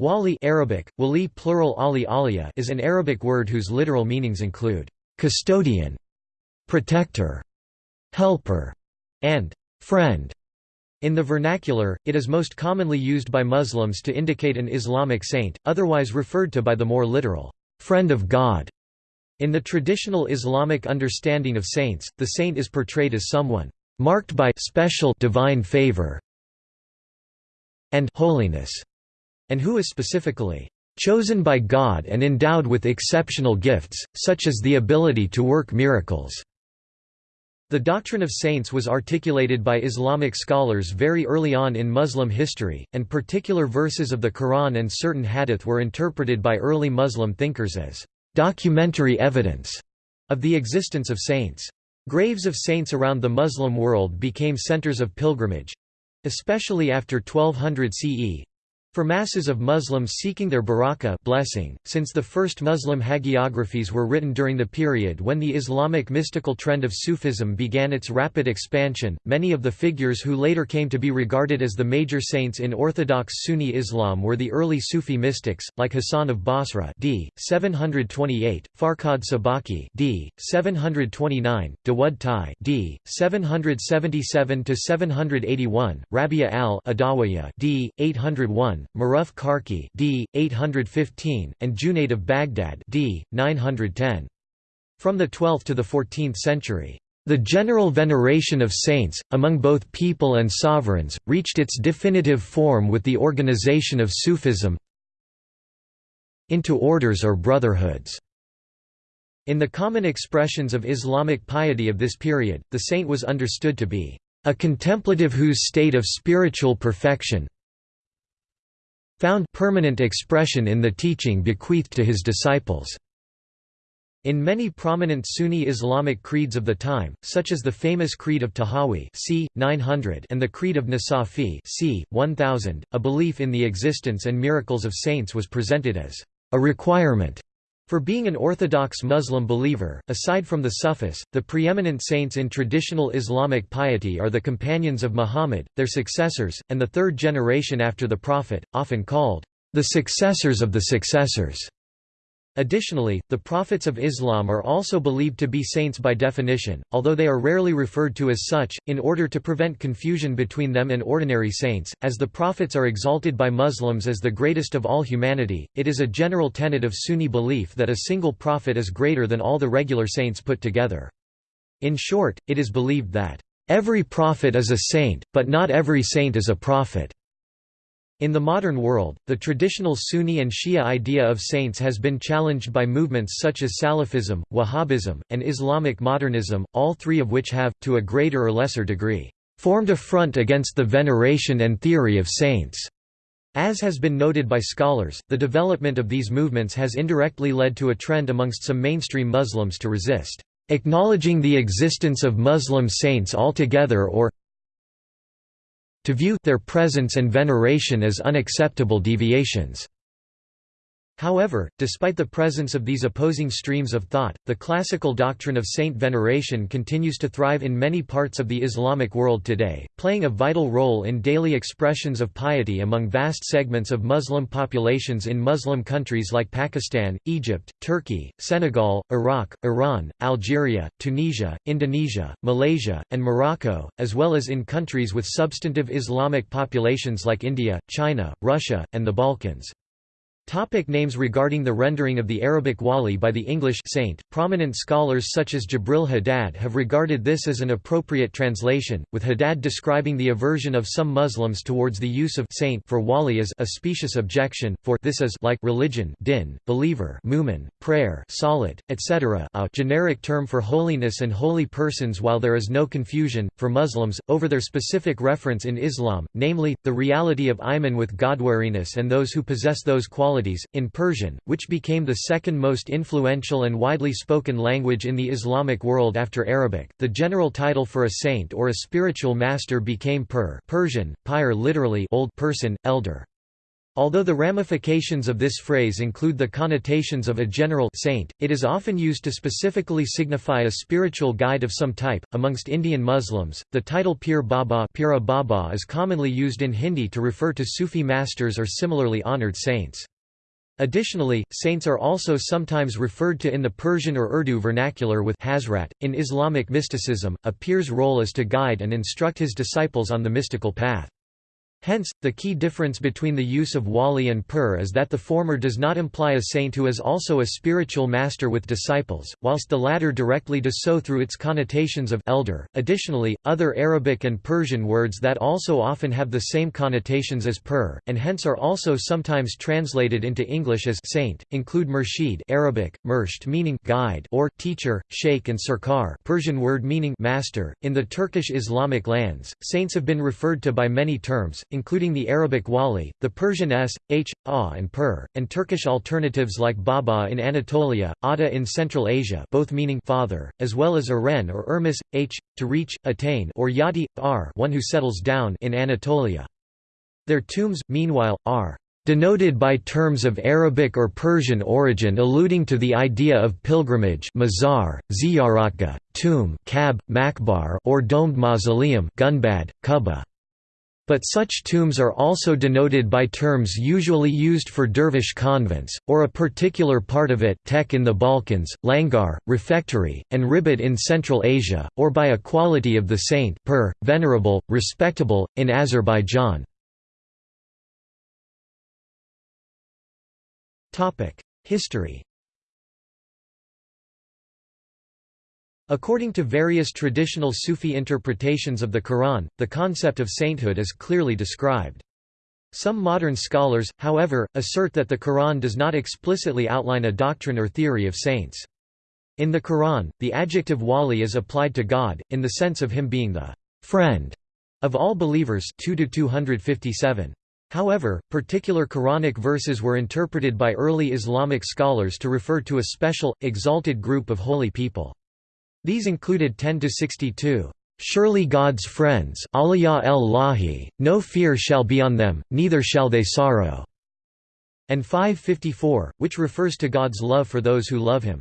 Wali Arabic, wali plural ali alia is an Arabic word whose literal meanings include custodian, protector, helper, and friend. In the vernacular, it is most commonly used by Muslims to indicate an Islamic saint, otherwise referred to by the more literal, friend of God. In the traditional Islamic understanding of saints, the saint is portrayed as someone marked by special divine favor and holiness and who is specifically chosen by God and endowed with exceptional gifts, such as the ability to work miracles. The doctrine of saints was articulated by Islamic scholars very early on in Muslim history, and particular verses of the Quran and certain hadith were interpreted by early Muslim thinkers as documentary evidence of the existence of saints. Graves of saints around the Muslim world became centers of pilgrimage especially after 1200 CE, for masses of Muslims seeking their barakah blessing, since the first Muslim hagiographies were written during the period when the Islamic mystical trend of Sufism began its rapid expansion, many of the figures who later came to be regarded as the major saints in Orthodox Sunni Islam were the early Sufi mystics, like Hassan of Basra d. 728, Farqad Sabakhi d. 729, Dawud Tai d. 777–781, Rabia al-Adawiyya d. 801, Maruf Karkhi d. 815, and Junayd of Baghdad d. 910. From the 12th to the 14th century, the general veneration of saints, among both people and sovereigns, reached its definitive form with the organization of Sufism into orders or brotherhoods. In the common expressions of Islamic piety of this period, the saint was understood to be a contemplative whose state of spiritual perfection found permanent expression in the teaching bequeathed to his disciples. In many prominent Sunni Islamic creeds of the time, such as the famous Creed of Tahawi c. 900 and the Creed of Nasafi c. 1000, a belief in the existence and miracles of saints was presented as a requirement for being an Orthodox Muslim believer, aside from the Sufis, the preeminent saints in traditional Islamic piety are the companions of Muhammad, their successors, and the third generation after the Prophet, often called the successors of the successors. Additionally, the prophets of Islam are also believed to be saints by definition, although they are rarely referred to as such, in order to prevent confusion between them and ordinary saints. As the prophets are exalted by Muslims as the greatest of all humanity, it is a general tenet of Sunni belief that a single prophet is greater than all the regular saints put together. In short, it is believed that, every prophet is a saint, but not every saint is a prophet. In the modern world, the traditional Sunni and Shia idea of saints has been challenged by movements such as Salafism, Wahhabism, and Islamic modernism, all three of which have, to a greater or lesser degree, formed a front against the veneration and theory of saints. As has been noted by scholars, the development of these movements has indirectly led to a trend amongst some mainstream Muslims to resist acknowledging the existence of Muslim saints altogether or to view their presence and veneration as unacceptable deviations. However, despite the presence of these opposing streams of thought, the classical doctrine of saint veneration continues to thrive in many parts of the Islamic world today, playing a vital role in daily expressions of piety among vast segments of Muslim populations in Muslim countries like Pakistan, Egypt, Turkey, Senegal, Iraq, Iran, Algeria, Tunisia, Indonesia, Malaysia, and Morocco, as well as in countries with substantive Islamic populations like India, China, Russia, and the Balkans. Topic names Regarding the rendering of the Arabic wali by the English saint, prominent scholars such as Gibril Haddad have regarded this as an appropriate translation, with Haddad describing the aversion of some Muslims towards the use of saint for wali as a specious objection, for this is like religion din, believer mu'min, prayer solid, etc. a generic term for holiness and holy persons while there is no confusion, for Muslims, over their specific reference in Islam, namely, the reality of iman with godwariness and those who possess those qualities In Persian, which became the second most influential and widely spoken language in the Islamic world after Arabic, the general title for a saint or a spiritual master became pir Persian, pyre literally old person, elder. Although the ramifications of this phrase include the connotations of a general saint, it is often used to specifically signify a spiritual guide of some type. Amongst Indian Muslims, the title Pir Baba, Pira Baba is commonly used in Hindi to refer to Sufi masters or similarly honored saints. Additionally, saints are also sometimes referred to in the Persian or Urdu vernacular with Hazrat. In Islamic mysticism, a pir's role is to guide and instruct his disciples on the mystical path. Hence, the key difference between the use of wali and pir is that the former does not imply a saint who is also a spiritual master with disciples, whilst the latter directly does so through its connotations of elder. Additionally, other Arabic and Persian words that also often have the same connotations as pir, and hence are also sometimes translated into English as saint, include murshid Arabic, mursht meaning guide or teacher, sheikh and sarkar Persian word meaning master. In the Turkish Islamic lands, saints have been referred to by many terms, including the Arabic wali, the Persian s, h, a and pir, and Turkish alternatives like baba in Anatolia, ada in Central Asia both meaning father, as well as aren or ermis, h, to reach, attain or yati, r one who settles down in Anatolia. Their tombs, meanwhile, are denoted by terms of Arabic or Persian origin alluding to the idea of pilgrimage mazar, ziyaratgah, tomb kab, makbar or domed mausoleum gunbad, kuba. But such tombs are also denoted by terms usually used for dervish convents, or a particular part of it tek in the Balkans, langar, refectory, and ribat in Central Asia, or by a quality of the saint per, venerable, respectable, in Azerbaijan. History According to various traditional Sufi interpretations of the Quran, the concept of sainthood is clearly described. Some modern scholars, however, assert that the Quran does not explicitly outline a doctrine or theory of saints. In the Quran, the adjective wali is applied to God, in the sense of him being the friend of all believers 2 257. However, particular Quranic verses were interpreted by early Islamic scholars to refer to a special, exalted group of holy people. These included 10 to 62. "...surely God's friends Aliyah el-Lahi, no fear shall be on them, neither shall they sorrow", and 554, which refers to God's love for those who love him.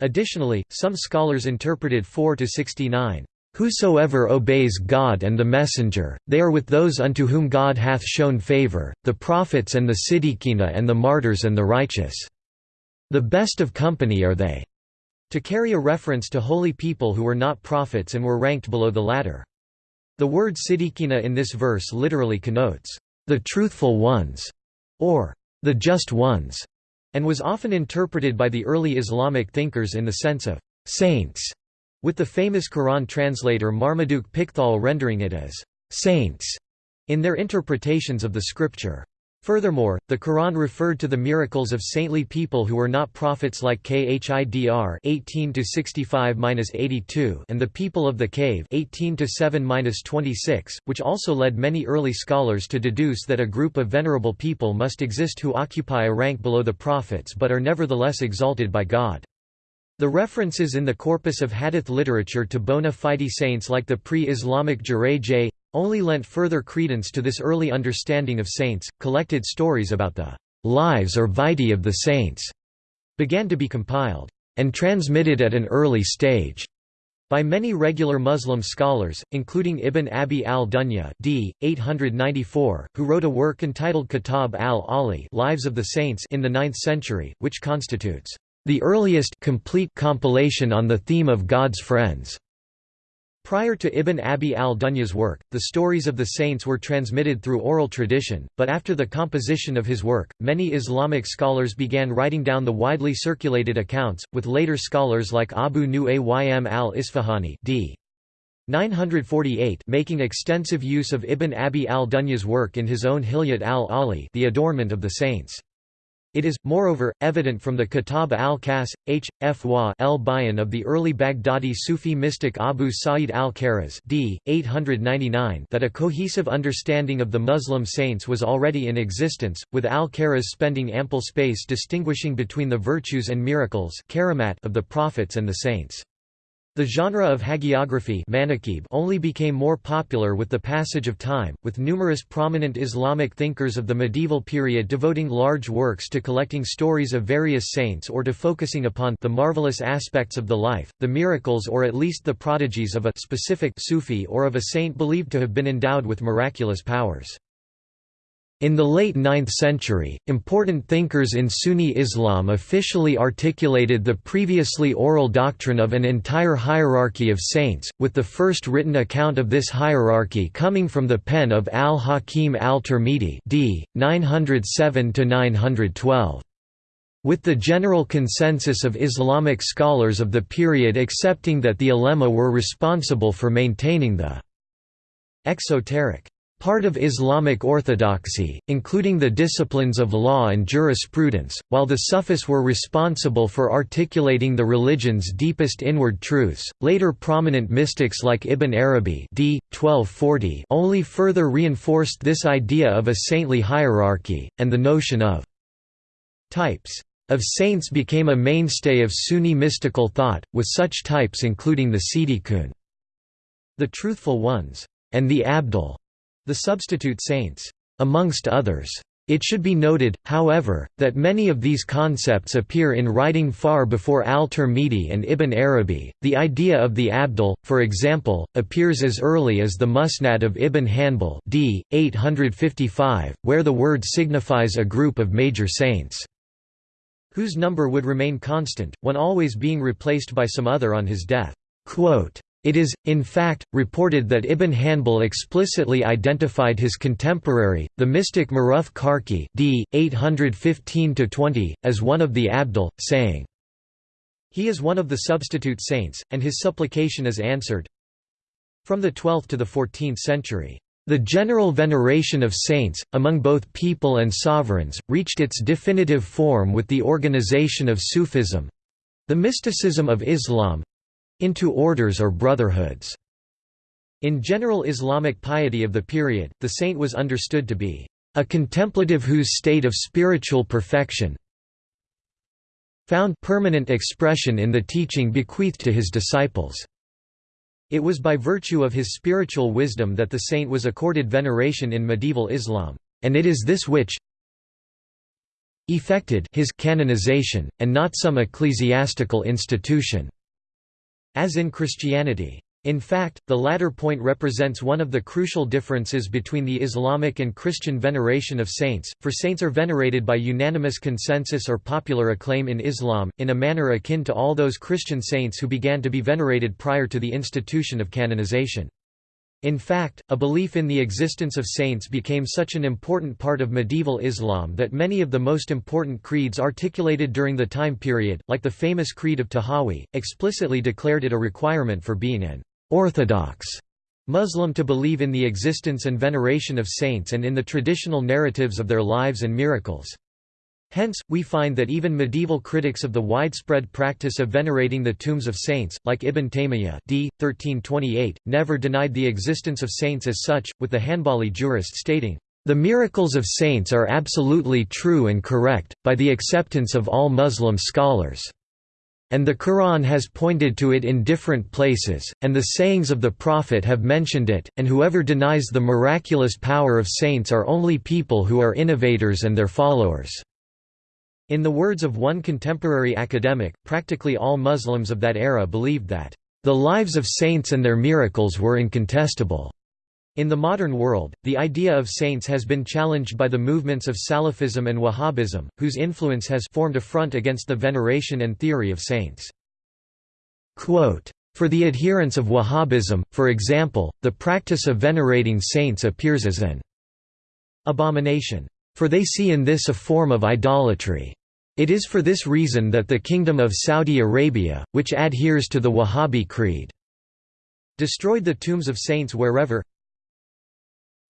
Additionally, some scholars interpreted 4 to 69, Whosoever obeys God and the Messenger, they are with those unto whom God hath shown favor, the prophets and the Siddiqina and the martyrs and the righteous. The best of company are they to carry a reference to holy people who were not prophets and were ranked below the latter. The word siddiqina in this verse literally connotes, the truthful ones, or the just ones, and was often interpreted by the early Islamic thinkers in the sense of saints, with the famous Quran translator Marmaduke Pickthall rendering it as saints in their interpretations of the scripture. Furthermore, the Quran referred to the miracles of saintly people who were not prophets like Khidr 18-65-82 and the people of the cave 18-7-26, which also led many early scholars to deduce that a group of venerable people must exist who occupy a rank below the prophets but are nevertheless exalted by God. The references in the corpus of hadith literature to bona fide saints like the pre-Islamic Jurayj only lent further credence to this early understanding of saints. Collected stories about the lives or vitae of the saints began to be compiled and transmitted at an early stage by many regular Muslim scholars, including Ibn Abi al-Dunya d. 894, who wrote a work entitled Kitab al-Ali Lives of the Saints in the 9th century, which constitutes the earliest complete compilation on the theme of God's friends. Prior to Ibn Abi al-Dunya's work, the stories of the saints were transmitted through oral tradition, but after the composition of his work, many Islamic scholars began writing down the widely circulated accounts, with later scholars like Abu Nu'aym al-Isfahani d. 948 making extensive use of Ibn Abi al-Dunya's work in his own Hilyat al-Ali the adornment of the saints. It is, moreover, evident from the Kitab al-Kas, H. F. Wa el Bayan of the early Baghdadi Sufi mystic Abu Sa'id al-Kharaz d. 899 that a cohesive understanding of the Muslim saints was already in existence, with al-Kharaz spending ample space distinguishing between the virtues and miracles of the prophets and the saints. The genre of hagiography only became more popular with the passage of time, with numerous prominent Islamic thinkers of the medieval period devoting large works to collecting stories of various saints or to focusing upon the marvelous aspects of the life, the miracles or at least the prodigies of a specific Sufi or of a saint believed to have been endowed with miraculous powers. In the late 9th century, important thinkers in Sunni Islam officially articulated the previously oral doctrine of an entire hierarchy of saints, with the first written account of this hierarchy coming from the pen of al-Hakim al-Tirmidhi d. 907–912. With the general consensus of Islamic scholars of the period accepting that the ulema were responsible for maintaining the exoteric part of Islamic orthodoxy, including the disciplines of law and jurisprudence, while the Sufis were responsible for articulating the religion's deepest inward truths. Later prominent mystics like Ibn Arabi d. 1240 only further reinforced this idea of a saintly hierarchy, and the notion of types of saints became a mainstay of Sunni mystical thought, with such types including the Siddiqun, the truthful ones, and the Abdal, the substitute saints, amongst others. It should be noted, however, that many of these concepts appear in writing far before al-Tirmidhi and Ibn Arabi. The idea of the Abdal, for example, appears as early as the Musnad of Ibn Hanbal d. 855, where the word signifies a group of major saints, whose number would remain constant, one always being replaced by some other on his death. Quote, it is, in fact, reported that Ibn Hanbal explicitly identified his contemporary, the mystic Maruf Karkhi d. 815–20, as one of the Abdal, saying, He is one of the substitute saints, and his supplication is answered. From the 12th to the 14th century, the general veneration of saints, among both people and sovereigns, reached its definitive form with the organization of Sufism—the mysticism of Islam, into orders or brotherhoods. In general Islamic piety of the period, the saint was understood to be a contemplative whose state of spiritual perfection found permanent expression in the teaching bequeathed to his disciples. It was by virtue of his spiritual wisdom that the saint was accorded veneration in medieval Islam, and it is this which effected his canonization, and not some ecclesiastical institution as in Christianity. In fact, the latter point represents one of the crucial differences between the Islamic and Christian veneration of saints, for saints are venerated by unanimous consensus or popular acclaim in Islam, in a manner akin to all those Christian saints who began to be venerated prior to the institution of canonization. In fact, a belief in the existence of saints became such an important part of medieval Islam that many of the most important creeds articulated during the time period, like the famous Creed of Tahawi, explicitly declared it a requirement for being an orthodox Muslim to believe in the existence and veneration of saints and in the traditional narratives of their lives and miracles. Hence, we find that even medieval critics of the widespread practice of venerating the tombs of saints, like Ibn Taymiyyah d. 1328, never denied the existence of saints as such, with the Hanbali jurist stating, "...the miracles of saints are absolutely true and correct, by the acceptance of all Muslim scholars." And the Quran has pointed to it in different places, and the sayings of the Prophet have mentioned it, and whoever denies the miraculous power of saints are only people who are innovators and their followers. In the words of one contemporary academic, practically all Muslims of that era believed that, "...the lives of saints and their miracles were incontestable." In the modern world, the idea of saints has been challenged by the movements of Salafism and Wahhabism, whose influence has formed a front against the veneration and theory of saints. Quote, for the adherents of Wahhabism, for example, the practice of venerating saints appears as an abomination. For they see in this a form of idolatry. It is for this reason that the Kingdom of Saudi Arabia, which adheres to the Wahhabi creed, destroyed the tombs of saints wherever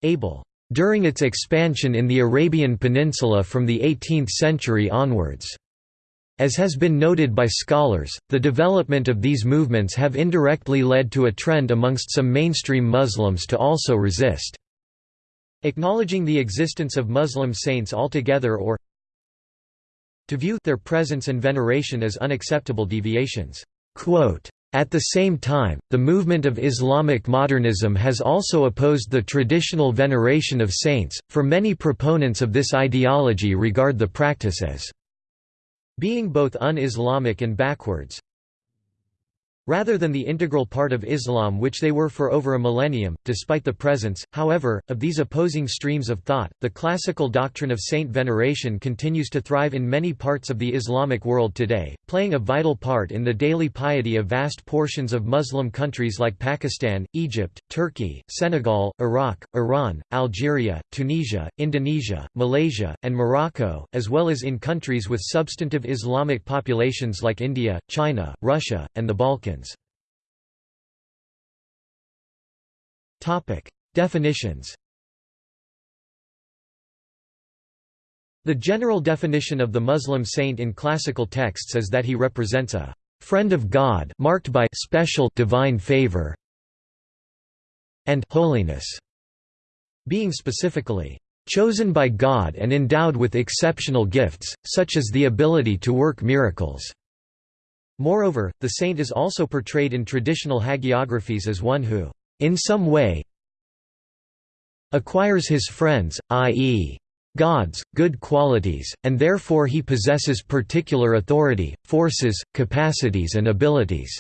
able. During its expansion in the Arabian Peninsula from the 18th century onwards. As has been noted by scholars, the development of these movements have indirectly led to a trend amongst some mainstream Muslims to also resist acknowledging the existence of Muslim saints altogether or to view their presence and veneration as unacceptable deviations. At the same time, the movement of Islamic modernism has also opposed the traditional veneration of saints, for many proponents of this ideology regard the practice as being both un-Islamic and backwards rather than the integral part of Islam which they were for over a millennium. Despite the presence, however, of these opposing streams of thought, the classical doctrine of saint veneration continues to thrive in many parts of the Islamic world today, playing a vital part in the daily piety of vast portions of Muslim countries like Pakistan, Egypt, Turkey, Senegal, Iraq, Iran, Algeria, Tunisia, Indonesia, Malaysia, and Morocco, as well as in countries with substantive Islamic populations like India, China, Russia, and the Balkans. Topic: Definitions. The general definition of the Muslim saint in classical texts is that he represents a friend of God marked by special divine favor and holiness, being specifically chosen by God and endowed with exceptional gifts, such as the ability to work miracles. Moreover, the saint is also portrayed in traditional hagiographies as one who, in some way, acquires his friends, i.e., God's, good qualities, and therefore he possesses particular authority, forces, capacities and abilities."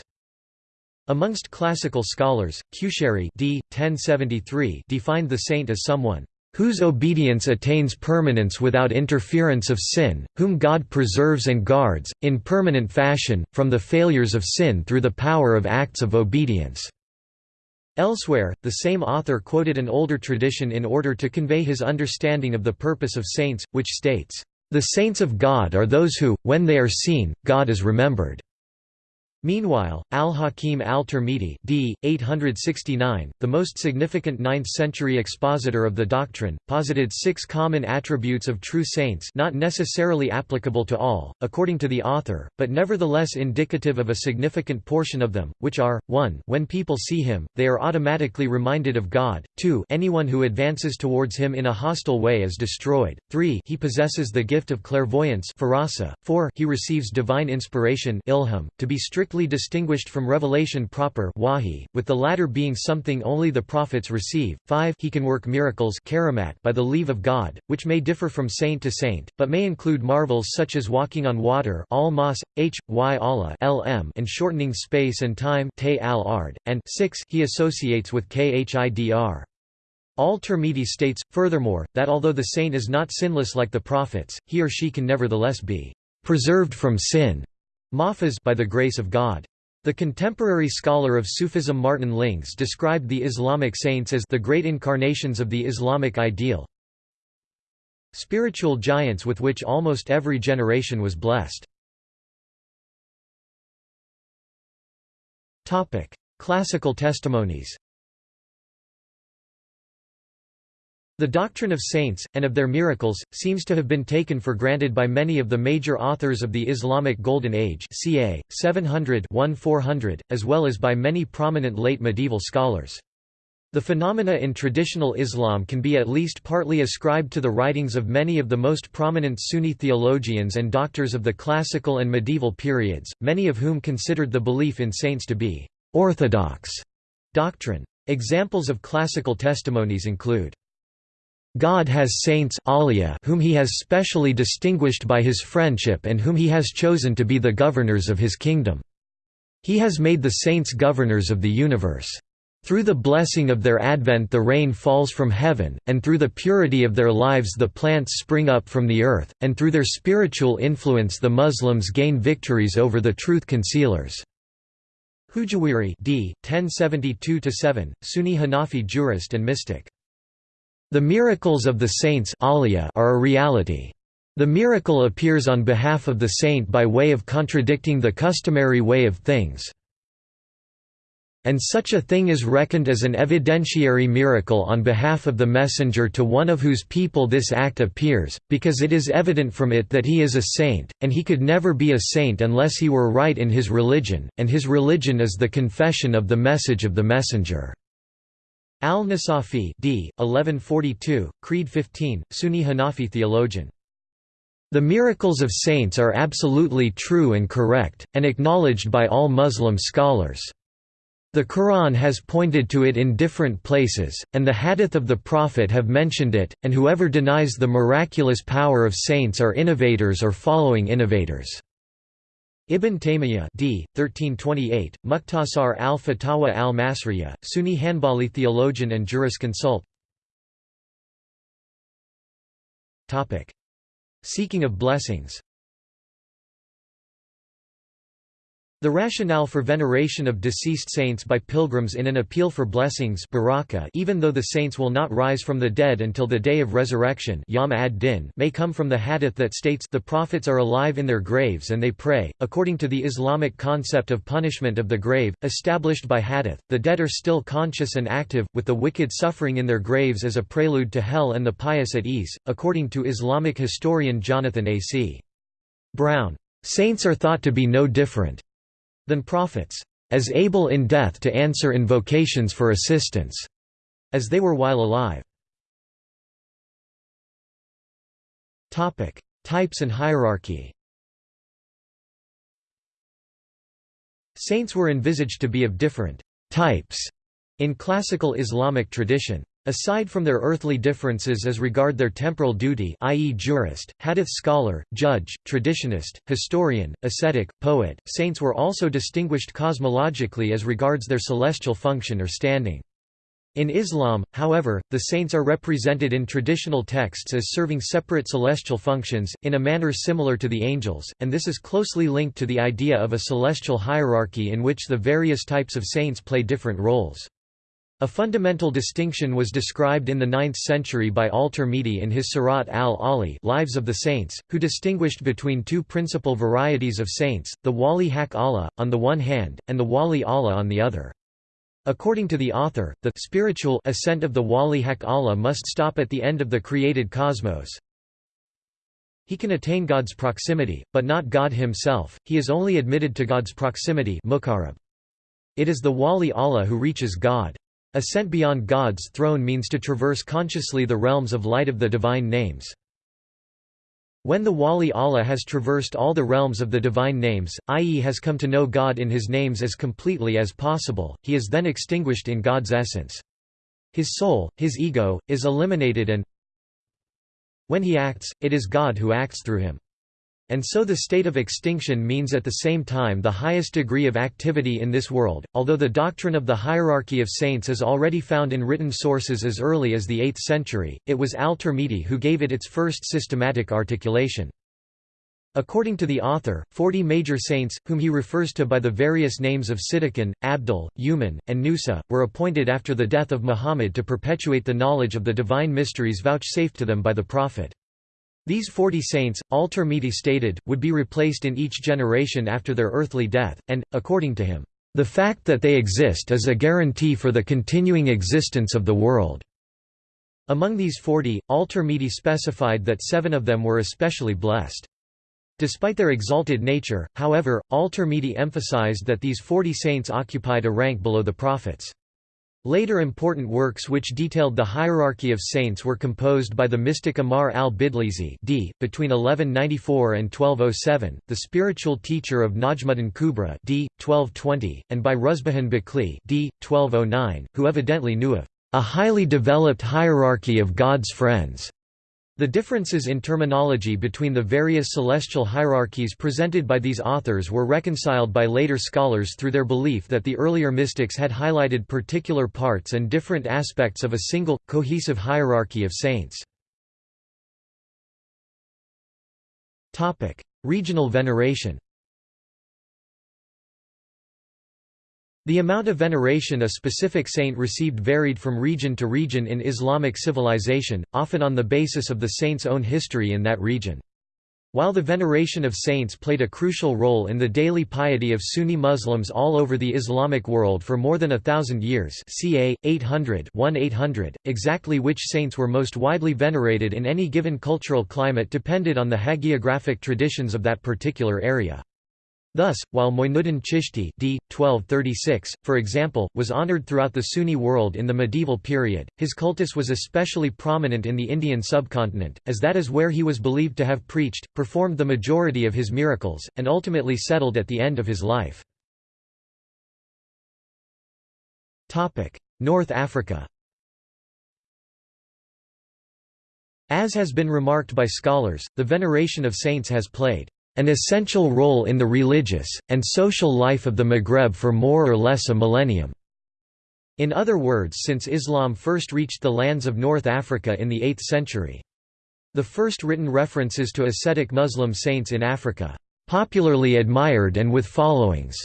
Amongst classical scholars, Qushayri d. 1073 defined the saint as someone whose obedience attains permanence without interference of sin, whom God preserves and guards, in permanent fashion, from the failures of sin through the power of acts of obedience." Elsewhere, the same author quoted an older tradition in order to convey his understanding of the purpose of saints, which states, "...the saints of God are those who, when they are seen, God is remembered." Meanwhile, al-Hakim al-Tirmidhi d. 869, the most significant 9th-century expositor of the doctrine, posited six common attributes of true saints not necessarily applicable to all, according to the author, but nevertheless indicative of a significant portion of them, which are, 1 when people see him, they are automatically reminded of God, 2 anyone who advances towards him in a hostile way is destroyed, 3 he possesses the gift of clairvoyance 4 he receives divine inspiration ilham, to be strict strictly distinguished from revelation proper wahi, with the latter being something only the prophets receive. 5 He can work miracles by the leave of God, which may differ from saint to saint, but may include marvels such as walking on water al -mas, h, y Allah lm and shortening space and time and 6 he associates with khidr. Al-Tirmidhi states, furthermore, that although the saint is not sinless like the prophets, he or she can nevertheless be preserved from sin Mahfuz by the grace of God. The contemporary scholar of Sufism Martin Lings described the Islamic saints as the great incarnations of the Islamic ideal, spiritual giants with which almost every generation was blessed. Classical testimonies The doctrine of saints, and of their miracles, seems to have been taken for granted by many of the major authors of the Islamic Golden Age ca. 700-1400, as well as by many prominent late medieval scholars. The phenomena in traditional Islam can be at least partly ascribed to the writings of many of the most prominent Sunni theologians and doctors of the classical and medieval periods, many of whom considered the belief in saints to be «orthodox» doctrine. Examples of classical testimonies include God has saints whom he has specially distinguished by his friendship and whom he has chosen to be the governors of his kingdom. He has made the saints governors of the universe. Through the blessing of their advent the rain falls from heaven, and through the purity of their lives the plants spring up from the earth, and through their spiritual influence the Muslims gain victories over the truth concealers. Hujwiri d. 1072–7, Sunni Hanafi jurist and mystic. The miracles of the saints are a reality. The miracle appears on behalf of the saint by way of contradicting the customary way of things. And such a thing is reckoned as an evidentiary miracle on behalf of the messenger to one of whose people this act appears, because it is evident from it that he is a saint, and he could never be a saint unless he were right in his religion, and his religion is the confession of the message of the messenger. Al-Nasafi d. 1142, Creed 15, Sunni Hanafi theologian. The miracles of saints are absolutely true and correct, and acknowledged by all Muslim scholars. The Quran has pointed to it in different places, and the hadith of the Prophet have mentioned it, and whoever denies the miraculous power of saints are innovators or following innovators. Ibn Taymiyyah d. 1328, Muqtasar al-Fatawa al-Masriya, Sunni Hanbali theologian and jurisconsult Seeking of blessings The rationale for veneration of deceased saints by pilgrims in an appeal for blessings baraka even though the saints will not rise from the dead until the day of resurrection Yom ad-Din may come from the hadith that states the prophets are alive in their graves and they pray. According to the Islamic concept of punishment of the grave, established by hadith, the dead are still conscious and active, with the wicked suffering in their graves as a prelude to hell and the pious at ease, according to Islamic historian Jonathan A. C. Brown. Saints are thought to be no different than prophets, as able in death to answer invocations for assistance, as they were while alive. Types and hierarchy Saints were envisaged to be of different types in classical Islamic tradition. Aside from their earthly differences as regard their temporal duty i.e. jurist, hadith scholar, judge, traditionist, historian, ascetic, poet, saints were also distinguished cosmologically as regards their celestial function or standing. In Islam, however, the saints are represented in traditional texts as serving separate celestial functions, in a manner similar to the angels, and this is closely linked to the idea of a celestial hierarchy in which the various types of saints play different roles. A fundamental distinction was described in the 9th century by al-Tirmidhi in his Sirat al-Ali Lives of the Saints, who distinguished between two principal varieties of saints, the Wali Haq Allah, on the one hand, and the Wali Allah on the other. According to the author, the spiritual ascent of the Wali Haq Allah must stop at the end of the created cosmos. He can attain God's proximity, but not God himself, he is only admitted to God's proximity It is the Wali Allah who reaches God. Ascent beyond God's throne means to traverse consciously the realms of light of the divine names. When the Wali Allah has traversed all the realms of the divine names, i.e. has come to know God in his names as completely as possible, he is then extinguished in God's essence. His soul, his ego, is eliminated and when he acts, it is God who acts through him. And so the state of extinction means at the same time the highest degree of activity in this world. Although the doctrine of the hierarchy of saints is already found in written sources as early as the 8th century, it was al-Tirmidhi who gave it its first systematic articulation. According to the author, forty major saints, whom he refers to by the various names of Siddiqun, Abdal, Yuman, and Nusa, were appointed after the death of Muhammad to perpetuate the knowledge of the divine mysteries vouchsafed to them by the Prophet. These forty saints, al-Tirmidhi stated, would be replaced in each generation after their earthly death, and, according to him, "...the fact that they exist is a guarantee for the continuing existence of the world." Among these forty, al-Tirmidhi specified that seven of them were especially blessed. Despite their exalted nature, however, al-Tirmidhi emphasized that these forty saints occupied a rank below the prophets. Later important works which detailed the hierarchy of saints were composed by the mystic Amar al-Bidlisi d. between 1194 and 1207, the spiritual teacher of Najmuddin Kubra d. 1220, and by Ruzbihan Baqli d. 1209, who evidently knew of a highly developed hierarchy of God's friends. The differences in terminology between the various celestial hierarchies presented by these authors were reconciled by later scholars through their belief that the earlier mystics had highlighted particular parts and different aspects of a single, cohesive hierarchy of saints. Regional veneration The amount of veneration a specific saint received varied from region to region in Islamic civilization, often on the basis of the saint's own history in that region. While the veneration of saints played a crucial role in the daily piety of Sunni Muslims all over the Islamic world for more than a thousand years ca. 800 1800, exactly which saints were most widely venerated in any given cultural climate depended on the hagiographic traditions of that particular area. Thus, while Moinuddin Chishti d. 1236, for example, was honoured throughout the Sunni world in the medieval period, his cultus was especially prominent in the Indian subcontinent, as that is where he was believed to have preached, performed the majority of his miracles, and ultimately settled at the end of his life. North Africa As has been remarked by scholars, the veneration of saints has played an essential role in the religious, and social life of the Maghreb for more or less a millennium. In other words since Islam first reached the lands of North Africa in the 8th century. The first written references to ascetic Muslim saints in Africa, popularly admired and with followings,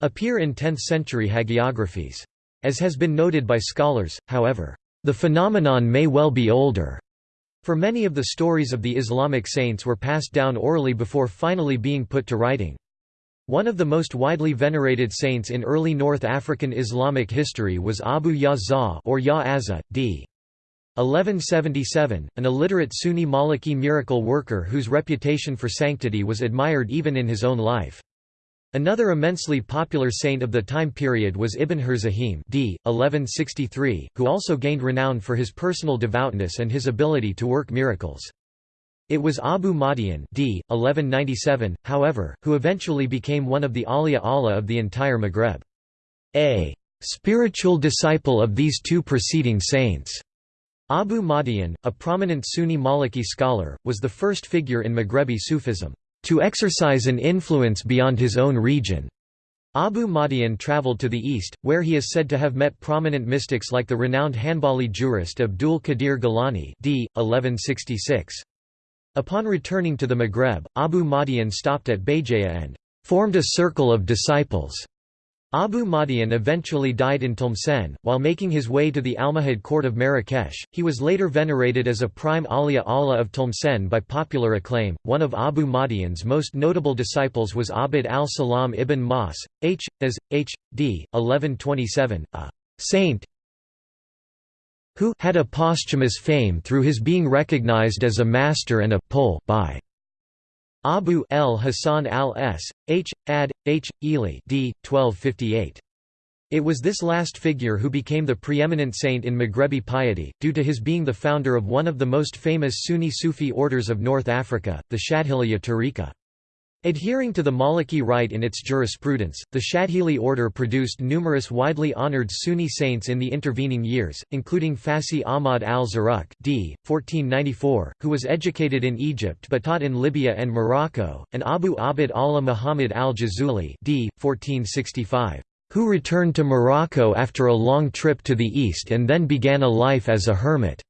appear in 10th-century hagiographies. As has been noted by scholars, however, the phenomenon may well be older. For many of the stories of the Islamic saints were passed down orally before finally being put to writing. One of the most widely venerated saints in early North African Islamic history was Abu Ya or Ya d. 1177, an illiterate Sunni Maliki miracle worker whose reputation for sanctity was admired even in his own life. Another immensely popular saint of the time period was Ibn Hurzahim d. 1163, who also gained renown for his personal devoutness and his ability to work miracles. It was Abu Madian d. 1197, however, who eventually became one of the Awliya Allah of the entire Maghreb. A spiritual disciple of these two preceding saints. Abu Madian, a prominent Sunni Maliki scholar, was the first figure in Maghrebi Sufism to exercise an influence beyond his own region. Abu Madian travelled to the east, where he is said to have met prominent mystics like the renowned Hanbali jurist Abdul Qadir Gilani d. 1166. Upon returning to the Maghreb, Abu Madian stopped at Bayjaya and formed a circle of disciples Abu Madian eventually died in Tlemcen, while making his way to the Almohad court of Marrakesh. He was later venerated as a prime Awliya Allah of Tlemcen by popular acclaim. One of Abu Madian's most notable disciples was Abd al-Salam ibn Mas, H. as H. D. 1127, a saint who had a posthumous fame through his being recognized as a master and a pole by Abu el Hasan al-S, H. ad. H. Ely d. 1258. It was this last figure who became the preeminent saint in Maghrebi piety, due to his being the founder of one of the most famous Sunni Sufi orders of North Africa, the Shadhiliya Tariqa. Adhering to the Maliki rite in its jurisprudence, the Shadhili order produced numerous widely honored Sunni saints in the intervening years, including Fasi Ahmad al-Zarruq d. 1494, who was educated in Egypt but taught in Libya and Morocco, and Abu Abd Allah Muhammad al-Jazuli d. 1465, who returned to Morocco after a long trip to the east and then began a life as a hermit,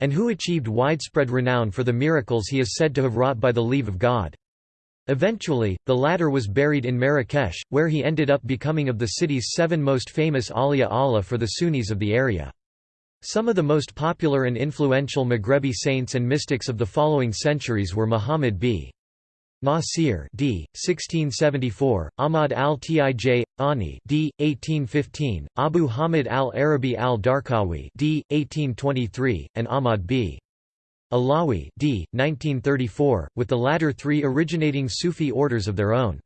and who achieved widespread renown for the miracles he is said to have wrought by the leave of God. Eventually, the latter was buried in Marrakesh, where he ended up becoming of the city's seven most famous Awliya Allah for the Sunnis of the area. Some of the most popular and influential Maghrebi saints and mystics of the following centuries were Muhammad b. Nasir d. 1674, Ahmad al-Tij, Ani d. 1815, Abu Hamid al-Arabi al-Darqawi d. 1823, and Ahmad b. Alawi d. 1934, with the latter three originating Sufi orders of their own.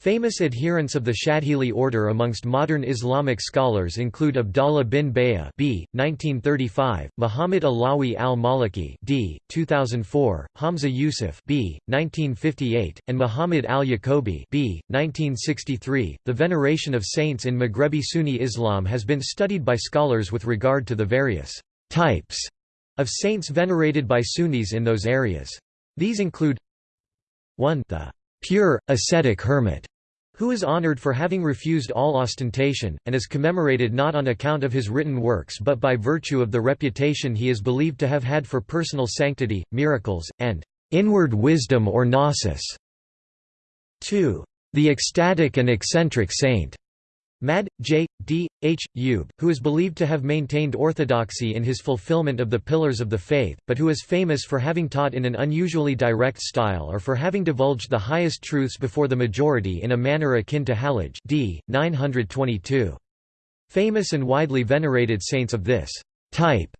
Famous adherents of the Shadhili order amongst modern Islamic scholars include Abdallah bin Bayya b. 1935, Muhammad Alawi al-Maliki d. 2004, Hamza Yusuf b. 1958, and Muhammad al-Yaqubi b. 1963. The veneration of saints in Maghrebi Sunni Islam has been studied by scholars with regard to the various types of saints venerated by Sunnis in those areas. These include 1 the pure, ascetic hermit, who is honored for having refused all ostentation, and is commemorated not on account of his written works but by virtue of the reputation he is believed to have had for personal sanctity, miracles, and inward wisdom or gnosis. 2. The ecstatic and eccentric saint, Mad. J. D. H. Yub, who is believed to have maintained orthodoxy in his fulfillment of the pillars of the faith, but who is famous for having taught in an unusually direct style or for having divulged the highest truths before the majority in a manner akin to Hallaj d. 922. Famous and widely venerated saints of this type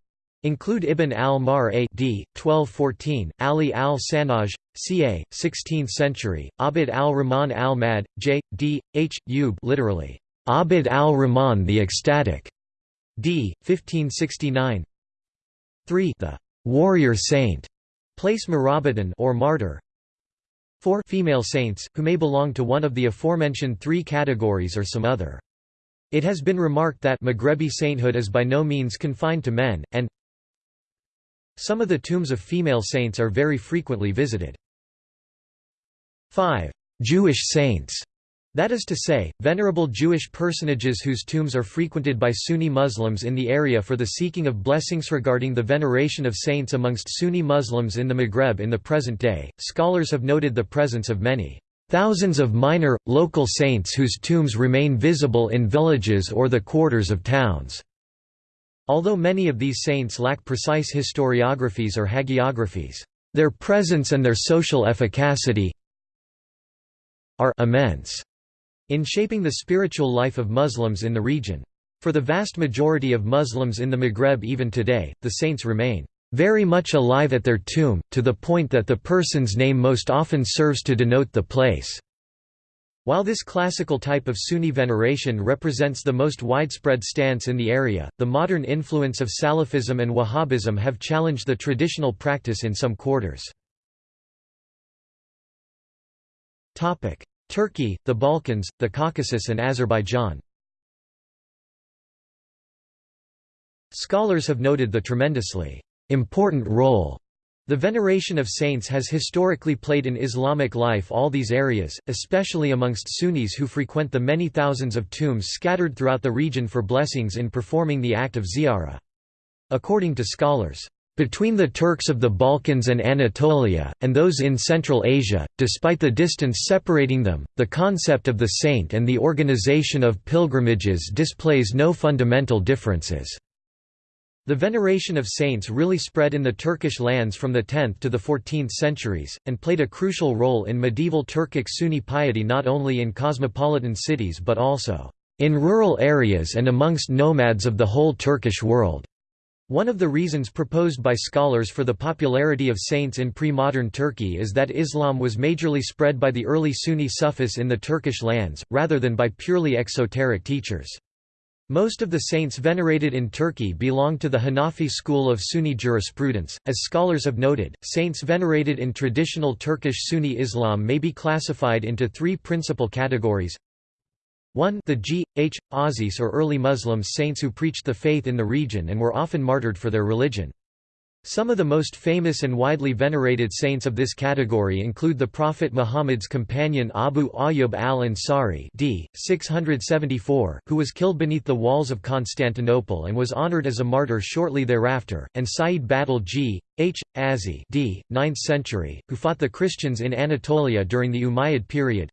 Include Ibn al-Mar a d. 1214, Ali al-Sanaj, ca. 16th century, Abd al-Rahman al-Mad, j. d. h. Yub literally, Abd al-Rahman the Ecstatic, d. 1569 3. The warrior saint, place Murabitan or martyr 4. Female saints, who may belong to one of the aforementioned three categories or some other. It has been remarked that Maghrebi sainthood is by no means confined to men, and some of the tombs of female saints are very frequently visited. 5. Jewish saints that is to say, venerable Jewish personages whose tombs are frequented by Sunni Muslims in the area for the seeking of blessings regarding the veneration of saints amongst Sunni Muslims in the Maghreb in the present day. Scholars have noted the presence of many thousands of minor, local saints whose tombs remain visible in villages or the quarters of towns. Although many of these saints lack precise historiographies or hagiographies, their presence and their social efficacy are immense in shaping the spiritual life of Muslims in the region. For the vast majority of Muslims in the Maghreb even today, the saints remain very much alive at their tomb, to the point that the person's name most often serves to denote the place. While this classical type of Sunni veneration represents the most widespread stance in the area, the modern influence of Salafism and Wahhabism have challenged the traditional practice in some quarters. Turkey, the Balkans, the Caucasus and Azerbaijan Scholars have noted the tremendously important role the veneration of saints has historically played in Islamic life all these areas, especially amongst Sunnis who frequent the many thousands of tombs scattered throughout the region for blessings in performing the act of ziyarah. According to scholars, between the Turks of the Balkans and Anatolia, and those in Central Asia, despite the distance separating them, the concept of the saint and the organization of pilgrimages displays no fundamental differences. The veneration of saints really spread in the Turkish lands from the 10th to the 14th centuries, and played a crucial role in medieval Turkic Sunni piety not only in cosmopolitan cities but also in rural areas and amongst nomads of the whole Turkish world. One of the reasons proposed by scholars for the popularity of saints in pre-modern Turkey is that Islam was majorly spread by the early Sunni Sufis in the Turkish lands, rather than by purely exoteric teachers. Most of the saints venerated in Turkey belong to the Hanafi school of Sunni jurisprudence. As scholars have noted, saints venerated in traditional Turkish Sunni Islam may be classified into three principal categories. 1 The G. H. Aziz or early Muslims saints who preached the faith in the region and were often martyred for their religion. Some of the most famous and widely venerated saints of this category include the Prophet Muhammad's companion Abu Ayyub al-Ansari d. 674, who was killed beneath the walls of Constantinople and was honored as a martyr shortly thereafter, and Sayyid Badal g. H. Azi d. 9th century, who fought the Christians in Anatolia during the Umayyad period.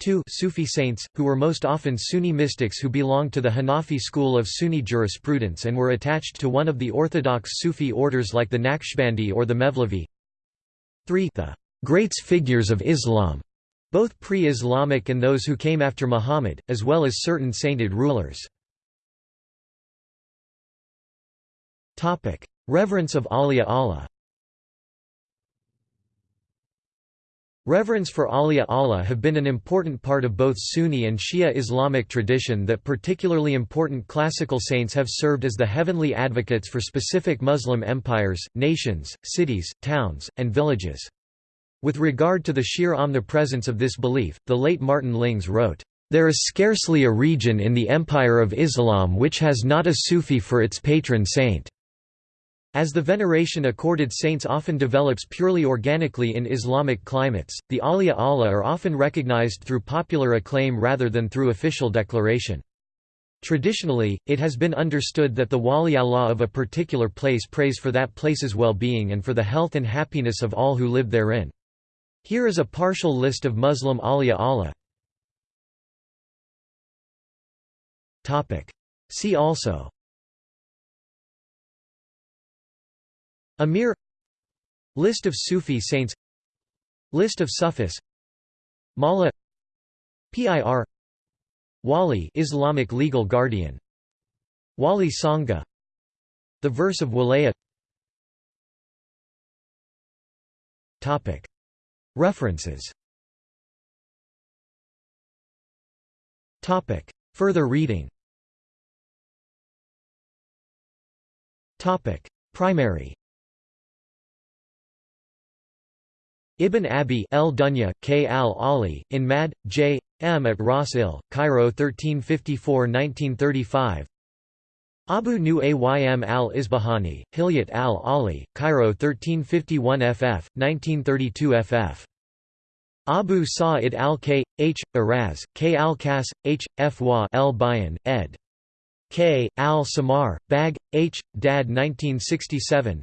2 Sufi saints, who were most often Sunni mystics who belonged to the Hanafi school of Sunni jurisprudence and were attached to one of the orthodox Sufi orders like the Naqshbandi or the Mevlevi 3 The greats figures of Islam, both pre-Islamic and those who came after Muhammad, as well as certain sainted rulers. Reverence of Awliya Allah Reverence for Awliya Allah have been an important part of both Sunni and Shia Islamic tradition that particularly important classical saints have served as the heavenly advocates for specific Muslim empires, nations, cities, towns, and villages. With regard to the sheer omnipresence of this belief, the late Martin Lings wrote, "...there is scarcely a region in the empire of Islam which has not a Sufi for its patron saint." As the veneration accorded saints often develops purely organically in Islamic climates, the Awliya Allah are often recognized through popular acclaim rather than through official declaration. Traditionally, it has been understood that the Wali Allah of a particular place prays for that place's well-being and for the health and happiness of all who live therein. Here is a partial list of Muslim Awliya Allah. See also Amir List of Sufi saints List of Sufis Mala PIR Wali Islamic legal guardian Wali Songo The verse of Walaya References. Topic. Further reading. Topic. Primary Ibn Abi El Dunya, K. al-Ali, in Mad. J. M. at Ras Il, Cairo 1354–1935 Abu Nu Aym al-Isbahani, Hilyat al-Ali, Cairo 1351 ff. 1932 ff. Abu Sa'id al-K. H. Araz, K. al-Kas, H. F. Wa el-Bayan, ed. K. al-Samar, Bag, H. Dad 1967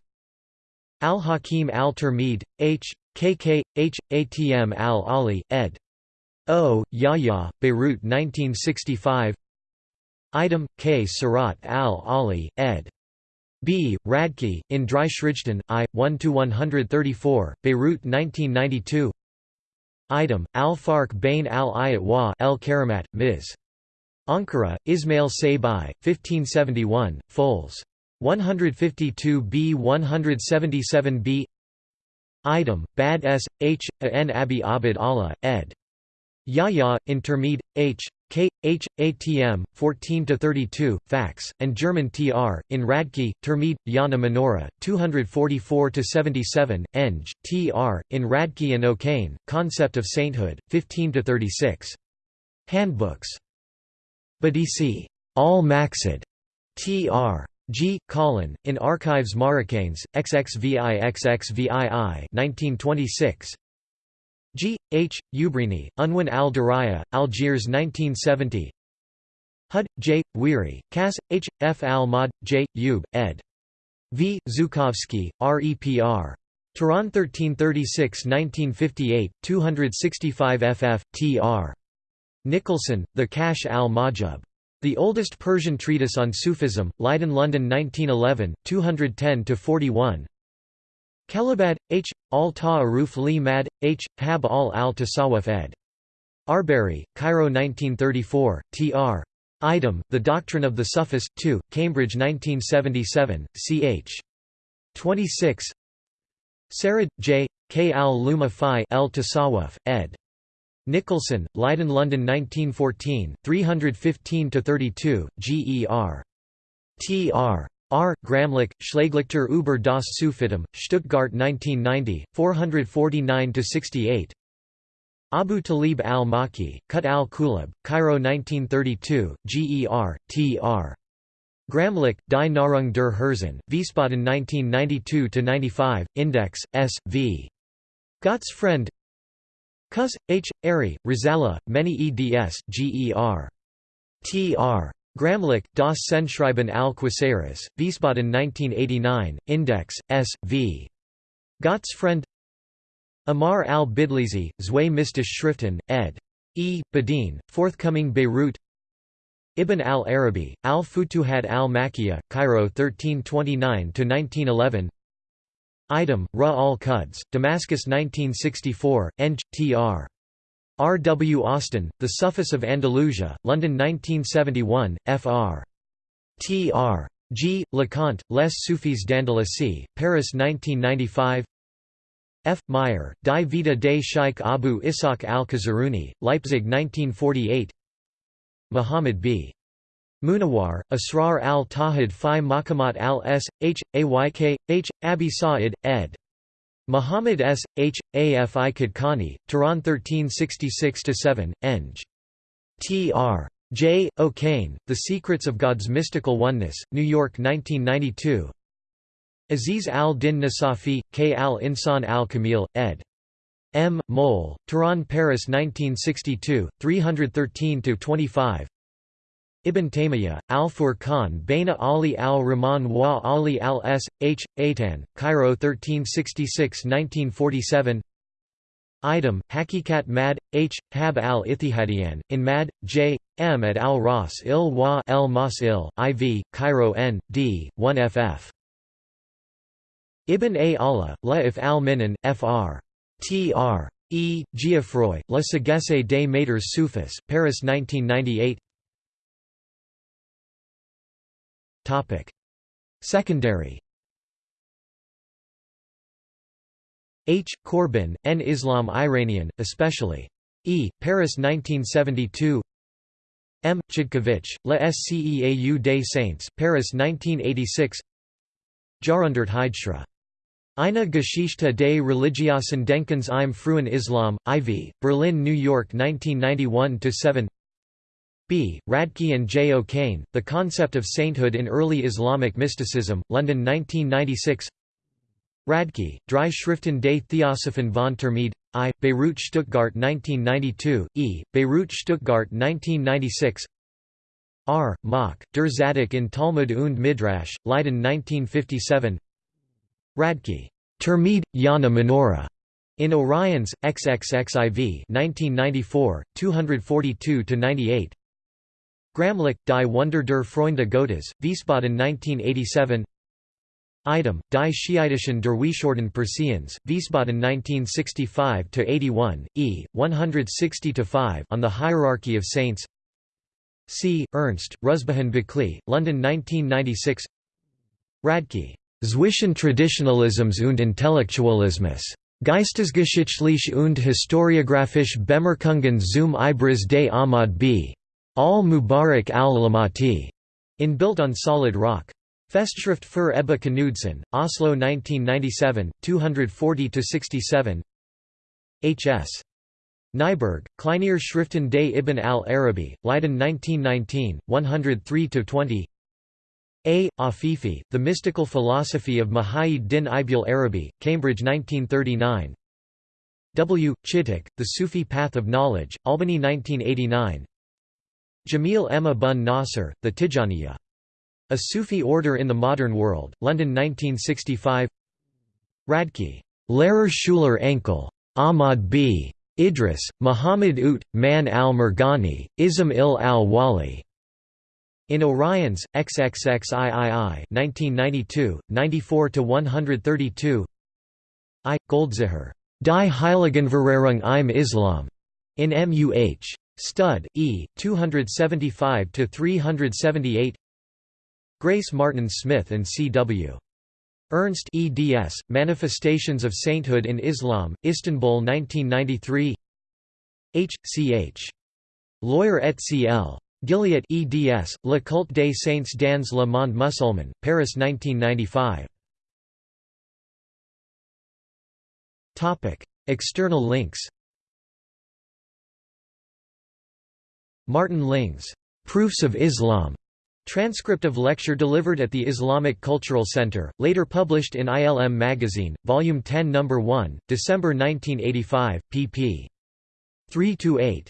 Al-Hakim al-Termid, H. KK, H. Atm al-Ali, ed. O. Yahya, Beirut 1965 Item, K. Surat al-Ali, ed. B. Radtke, in Dry Shrijdan, I. 1 to 134 Beirut 1992 Item, Al-Farq Bain al-Ayat wa el-Karamat, Ms. Ankara, Ismail Saybai, 1571, Fols. 152b 177b Item, Bad S. H. N. Abi Abid Allah, ed. Yahya, Intermed. H. K. H. ATM, 14–32, Fax, and German Tr. in Radtke, Termid, Yana Menora, 244–77, Eng. Tr. in Radtke and O'Kane, Concept of Sainthood, 15–36. Handbooks. Badisi. Al-Maqsid. Tr. G. Colin, in Archives Marocaines, XXVI XXVII 1926. G. H. Ubrini, Unwin al-Diraya, Algiers 1970 Hud, J. Weary, Cas. H. F. al-Mad, J. Ub, ed. V. Zhukovsky, REPR. Tehran 1336–1958, 265 ff. tr. Nicholson, The Cash al-Mahjub. The oldest Persian treatise on Sufism, Leiden London 1911, 210–41 Kelabad, H. Al-Ta'aruf li Mad, H. Hab al-al-Tasawwuf ed. Arberry, Cairo 1934, tr. Item, The Doctrine of the Sufis, 2, Cambridge 1977, ch. 26 Sarad, J. K. al-Luma Fi Tasawwuf, ed. Nicholson, Leiden London 1914, 315–32, Ger. Tr. R. Gramlich, Schlaglichter über das Sufism, Stuttgart 1990, 449–68 Abu Talib al-Maki, Qut al-Qulub, Cairo 1932, Ger. Tr. Gramlich, Die Nahrung der Herzen, Wiesbaden 1992–95, Index, S. v. Gott's Friend Cus. H. Airy, Rizala, many eds, Ger. Tr. Gramlich, Das Sendschreiben al Quasaris, Wiesbaden 1989, Index, S. v. Gott's Friend Amar al-Bidlisi, Zwei Mystisch Schriften, ed. E. Badeen, forthcoming Beirut Ibn al-Arabi, al-Futuhat al-Makkiyah, Cairo 1329–1911 Item, Ra al-Quds, Damascus 1964, Eng. Tr. R. W. Austin, The Sufis of Andalusia, London 1971, Fr. Tr. G. Leconte, Les Soufis d'Andalousie, Paris 1995 F. Meier, Die Vita des Sheikh Abu Ishaq al-Kazaruni, Leipzig 1948 Muhammad B. Munawwar, Asrar al-Tawhid fi Makamat al-S. H. Ayk. H. Abi Sa'id, ed. Muhammad S. H. Afi Kadkani, Tehran 1366–7, Eng. Tr. J. O'Kane, The Secrets of God's Mystical Oneness, New York 1992 Aziz al-Din Nasafi, K. al-Insan al-Kamil, ed. M. Mole, Tehran Paris 1962, 313–25 Ibn Taymiyyah, Al-Furqan Baina Ali al-Rahman wa Ali al-S. H. Aitan, Cairo 1366–1947 Item, Hakikat Mad. H. Hab al-Ithihadian, in Mad. J. M. at al-Ras il wa el Mas il, IV, Cairo N. D. 1 ff. Ibn A. Allah, La if al-Minan, Fr. Tr. E. Geoffroy, La Sagesse des Maîtres Soufis, Paris 1998 Secondary H. Corbin, N. Islam Iranian, especially. E. Paris 1972 M. Chodkiewicz, La Sceau des Saints, Paris 1986 Jarundert Heidschra. Eine Geschichte des Religiosen Denkens im frühen Islam, IV, Berlin, New York 1991–7 B. Radtke and J. O'Kane, The Concept of Sainthood in Early Islamic Mysticism, London 1996 Radtke, Drei Schriften des Theosophen von Termid, I, Beirut Stuttgart 1992, E, Beirut Stuttgart 1996 R. Mach, Der Zadok in Talmud und Midrash, Leiden 1957 Radtke. Termid, Yana Menorah. In Oriens, XXXIV 1994, 242–98 Gramlich, Die Wunder der Freunde Gottes, Wiesbaden 1987 Item, Die Schiitischen Derwishorden Persians, Wiesbaden 1965–81, e. 160–5 on the Hierarchy of Saints C. Ernst, Ruzbihan Baqli, London 1996 Radtke. Zwischen Traditionalismus und Intellektualismus. Geistesgeschichtlich und historiographisch Bemerkungen zum Ibriz des Ahmad b. Al-Mubarak al-Lamati, in Built on Solid Rock. Festschrift für Ebbe Knudsen, Oslo 1997, 240–67 H.S. Nyberg, Kleinier Schriften des Ibn al-Arabi, Leiden 1919, 103–20 A. Afifi, The Mystical Philosophy of Muhayyid din Ibn Arabi, Cambridge 1939 W. Chittick, The Sufi Path of Knowledge, Albany 1989 Jamil Emma Bun Nasser, The Tijaniya a Sufi order in the Modern World, London 1965 Radtke. Lehrer Schuler Enkel. Ahmad b. Idris, Muhammad Ut, Man al-Murghani, Ism il al-Wali. In Oriens, XXXIII 1992, 94–132 I. Goldziher. Die Heiligenverehrung im Islam. In MUH. Stud, E. 275–378 Grace Martin Smith and C.W. Ernst eds, Manifestations of Sainthood in Islam, Istanbul 1993 H. C. H. Lawyer et Cl. Gilliatt eds, Le Culte des Saints dans le monde musulman, Paris 1995 External links Martin Lings, "'Proofs of Islam' Transcript of lecture delivered at the Islamic Cultural Center, later published in ILM Magazine, Volume 10 No. 1, December 1985, pp. 3–8.